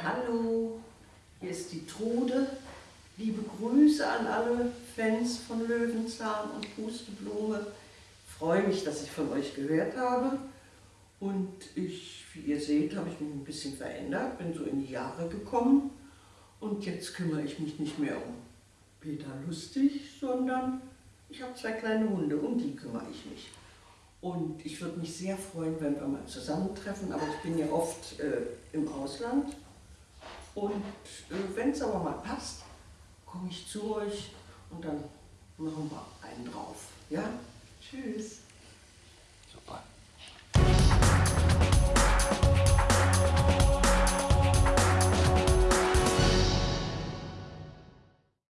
Hallo, hier ist die Trude. Liebe Grüße an alle Fans von Löwenzahn und Pusteblume. Ich freue mich, dass ich von euch gehört habe. Und ich, wie ihr seht, habe ich mich ein bisschen verändert, bin so in die Jahre gekommen. Und jetzt kümmere ich mich nicht mehr um Peter Lustig, sondern ich habe zwei kleine Hunde, um die kümmere ich mich. Und ich würde mich sehr freuen, wenn wir mal zusammentreffen, aber ich bin ja oft äh, im Ausland. Und äh, wenn es aber mal passt, komme ich zu euch und dann machen wir einen drauf. Ja? Tschüss.